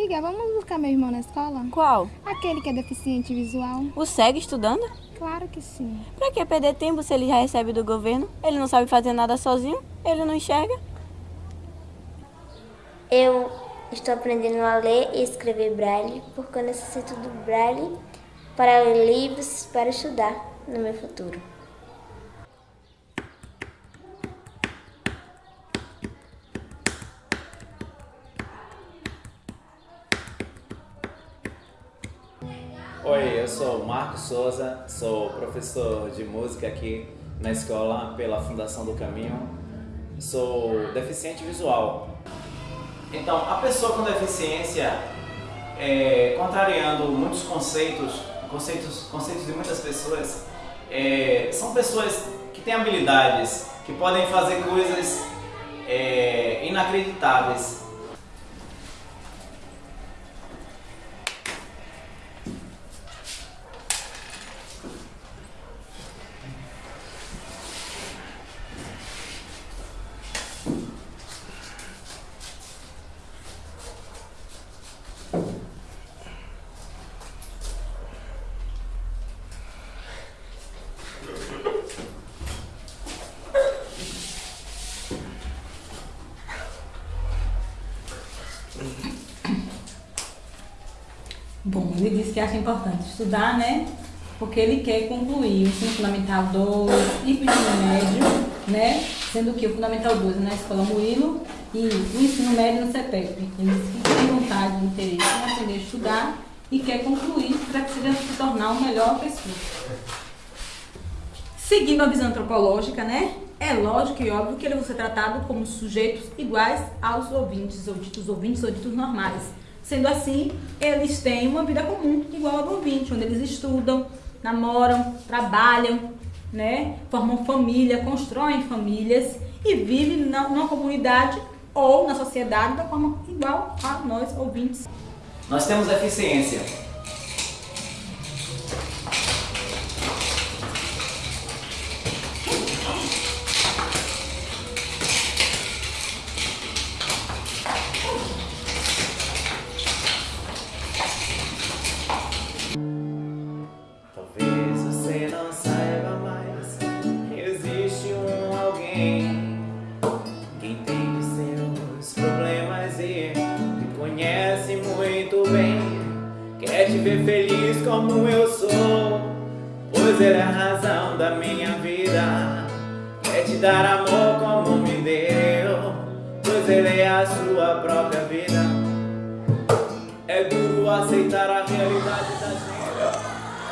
Amiga, vamos buscar meu irmão na escola? Qual? Aquele que é deficiente visual. O segue estudando? Claro que sim. Pra que perder tempo se ele já recebe do governo? Ele não sabe fazer nada sozinho? Ele não enxerga? Eu estou aprendendo a ler e escrever braille porque eu necessito do braille para ler livros para estudar no meu futuro. Oi, eu sou Marcos Souza, sou professor de música aqui na escola pela Fundação do Caminho. Sou deficiente visual. Então, a pessoa com deficiência, é, contrariando muitos conceitos, conceitos, conceitos de muitas pessoas, é, são pessoas que têm habilidades, que podem fazer coisas é, inacreditáveis. Bom, ele disse que acha importante estudar, né? Porque ele quer concluir o ensino fundamental 2 e o ensino médio, né? Sendo que o fundamental 2 é na escola Murilo e o ensino médio no CEPEP. Ele disse que tem vontade, interesse em aprender a estudar e quer concluir para que seja se tornar uma melhor pessoa. Seguindo a visão antropológica, né? É lógico e óbvio que ele vai ser tratado como sujeitos iguais aos ouvintes, ou ditos ouvintes ou ditos normais. Sendo assim, eles têm uma vida comum, igual ao do ouvinte, onde eles estudam, namoram, trabalham, né? formam família, constroem famílias e vivem numa comunidade ou na sociedade da forma igual a nós ouvintes. Nós temos deficiência. Alguém que entende seus problemas e me conhece muito bem. Quer te ver feliz como eu sou, pois ele é a razão da minha vida. Quer te dar amor como me deu, pois ele é a sua própria vida. É duro aceitar a realidade da gente.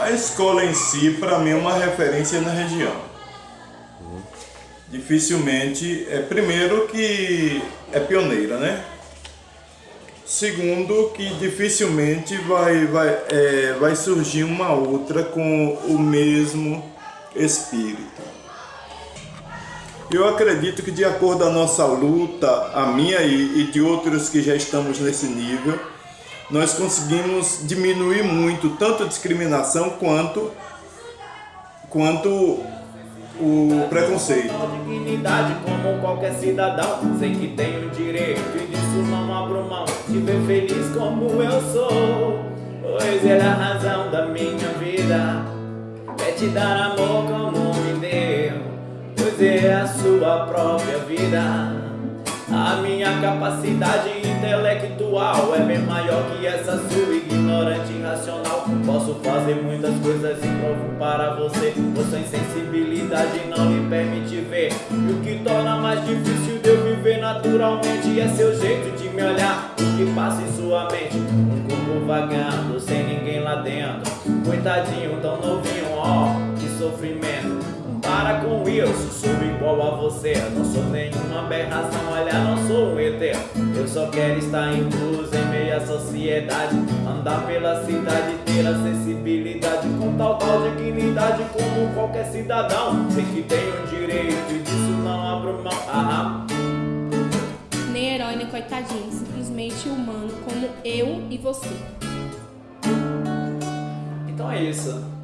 A escola em si, para mim, é uma referência na região. Dificilmente, é primeiro que é pioneira, né? Segundo, que dificilmente vai, vai, é, vai surgir uma outra com o mesmo espírito. Eu acredito que de acordo com a nossa luta, a minha e, e de outros que já estamos nesse nível, nós conseguimos diminuir muito tanto a discriminação quanto, quanto o preconceito. dignidade como qualquer cidadão Sei que tenho direito e disso não abro mão. De ver feliz como eu sou Pois ele é a razão da minha vida. Quer te dar amor como me deu Pois é a sua própria vida. A minha capacidade intelectual é bem maior que essa sua ignorante e irracional. Posso fazer muitas coisas e provo para você. Sua insensibilidade não lhe permite ver. E o que torna mais difícil de eu viver naturalmente é seu jeito de me olhar. O que passa em sua mente? Um corpo vagando sem ninguém lá dentro. Coitadinho, tão novinho, ó, que sofrimento. Para com isso, sou igual a você. Não sou nenhuma aberração, olha, não sou um ET Eu só quero estar incluso em meio à sociedade. Andar pela cidade, ter acessibilidade. Com tal tal dignidade como qualquer cidadão. Sei que tenho direito e disso não abro mão. Ah, Nem herói, nem coitadinho. Simplesmente humano como eu e você. Então é isso